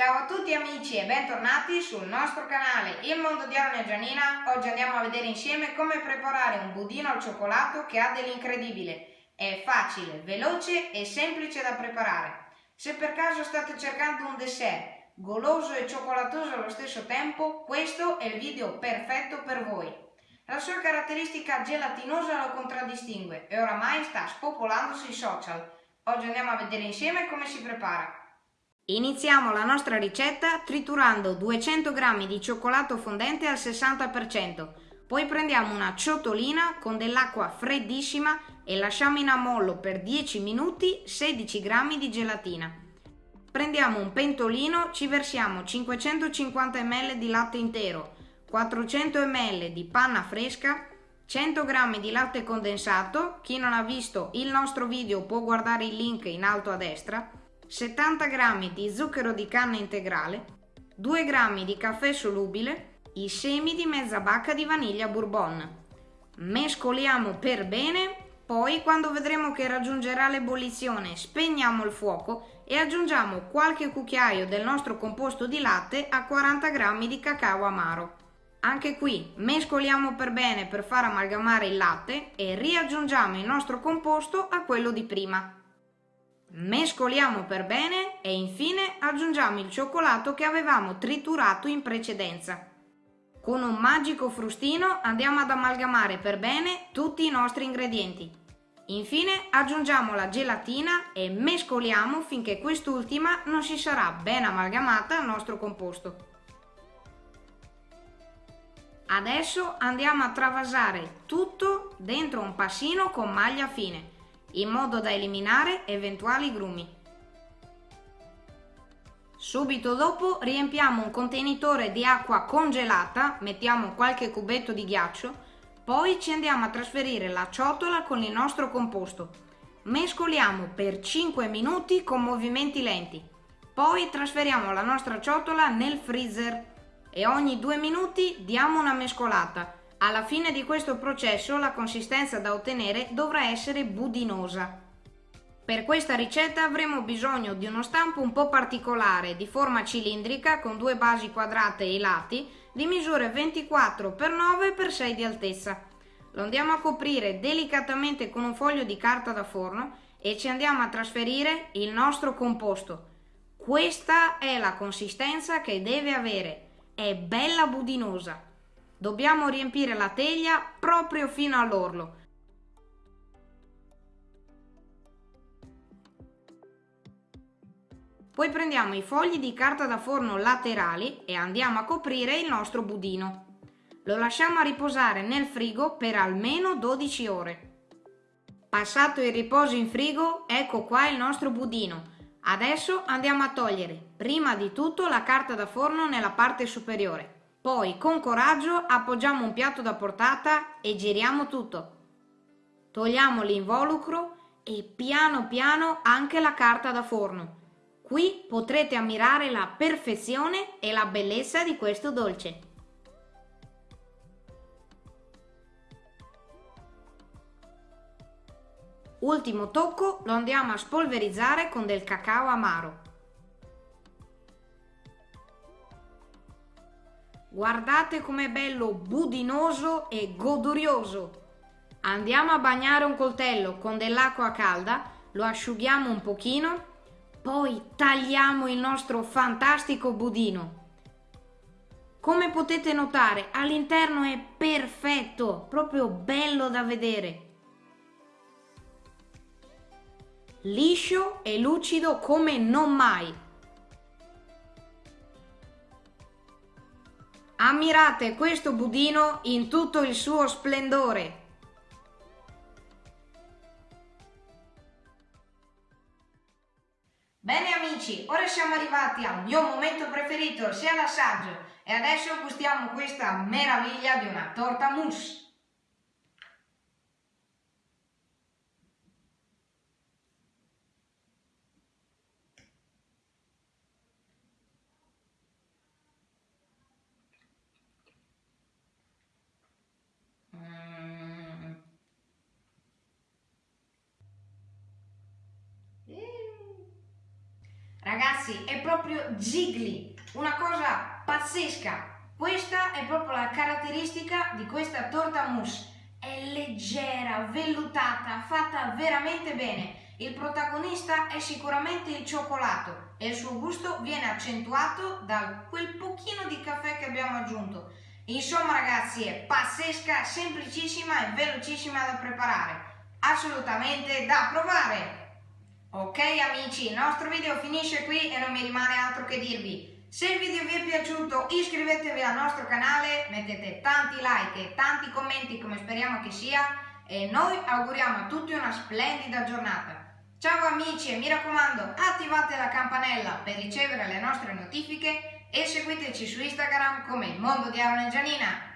Ciao a tutti amici e bentornati sul nostro canale Il Mondo di Arne e Gianina. Oggi andiamo a vedere insieme come preparare un budino al cioccolato che ha dell'incredibile. È facile, veloce e semplice da preparare. Se per caso state cercando un dessert goloso e cioccolatoso allo stesso tempo, questo è il video perfetto per voi. La sua caratteristica gelatinosa lo contraddistingue e oramai sta spopolando sui social. Oggi andiamo a vedere insieme come si prepara. Iniziamo la nostra ricetta triturando 200 g di cioccolato fondente al 60%. Poi prendiamo una ciotolina con dell'acqua freddissima e lasciamo in ammollo per 10 minuti 16 g di gelatina. Prendiamo un pentolino, ci versiamo 550 ml di latte intero, 400 ml di panna fresca, 100 g di latte condensato, chi non ha visto il nostro video può guardare il link in alto a destra, 70 g di zucchero di canna integrale, 2 g di caffè solubile, i semi di mezza bacca di vaniglia bourbon. Mescoliamo per bene, poi quando vedremo che raggiungerà l'ebollizione spegniamo il fuoco e aggiungiamo qualche cucchiaio del nostro composto di latte a 40 g di cacao amaro. Anche qui mescoliamo per bene per far amalgamare il latte e riaggiungiamo il nostro composto a quello di prima. Mescoliamo per bene e infine aggiungiamo il cioccolato che avevamo triturato in precedenza. Con un magico frustino andiamo ad amalgamare per bene tutti i nostri ingredienti. Infine aggiungiamo la gelatina e mescoliamo finché quest'ultima non si sarà ben amalgamata al nostro composto. Adesso andiamo a travasare tutto dentro un passino con maglia fine, in modo da eliminare eventuali grumi. Subito dopo riempiamo un contenitore di acqua congelata, mettiamo qualche cubetto di ghiaccio, poi ci andiamo a trasferire la ciotola con il nostro composto. Mescoliamo per 5 minuti con movimenti lenti. Poi trasferiamo la nostra ciotola nel freezer e ogni due minuti diamo una mescolata. Alla fine di questo processo la consistenza da ottenere dovrà essere budinosa. Per questa ricetta avremo bisogno di uno stampo un po' particolare di forma cilindrica con due basi quadrate ai lati di misure 24x9x6 di altezza. Lo andiamo a coprire delicatamente con un foglio di carta da forno e ci andiamo a trasferire il nostro composto. Questa è la consistenza che deve avere è bella budinosa. Dobbiamo riempire la teglia proprio fino all'orlo. Poi prendiamo i fogli di carta da forno laterali e andiamo a coprire il nostro budino. Lo lasciamo a riposare nel frigo per almeno 12 ore. Passato il riposo in frigo, ecco qua il nostro budino Adesso andiamo a togliere prima di tutto la carta da forno nella parte superiore. Poi con coraggio appoggiamo un piatto da portata e giriamo tutto. Togliamo l'involucro e piano piano anche la carta da forno. Qui potrete ammirare la perfezione e la bellezza di questo dolce. Ultimo tocco lo andiamo a spolverizzare con del cacao amaro. Guardate com'è bello budinoso e godurioso. Andiamo a bagnare un coltello con dell'acqua calda, lo asciughiamo un pochino, poi tagliamo il nostro fantastico budino. Come potete notare all'interno è perfetto, proprio bello da vedere. liscio e lucido come non mai. Ammirate questo budino in tutto il suo splendore. Bene amici, ora siamo arrivati al mio momento preferito, sia l'assaggio, e adesso gustiamo questa meraviglia di una torta mousse. Ragazzi, è proprio jiggly, una cosa pazzesca. Questa è proprio la caratteristica di questa torta mousse. È leggera, vellutata, fatta veramente bene. Il protagonista è sicuramente il cioccolato e il suo gusto viene accentuato da quel pochino di caffè che abbiamo aggiunto. Insomma ragazzi è pazzesca, semplicissima e velocissima da preparare. Assolutamente da provare! Ok amici, il nostro video finisce qui e non mi rimane altro che dirvi. Se il video vi è piaciuto iscrivetevi al nostro canale, mettete tanti like e tanti commenti come speriamo che sia e noi auguriamo a tutti una splendida giornata. Ciao amici e mi raccomando attivate la campanella per ricevere le nostre notifiche e seguiteci su Instagram come il mondo di Aaron e Gianina.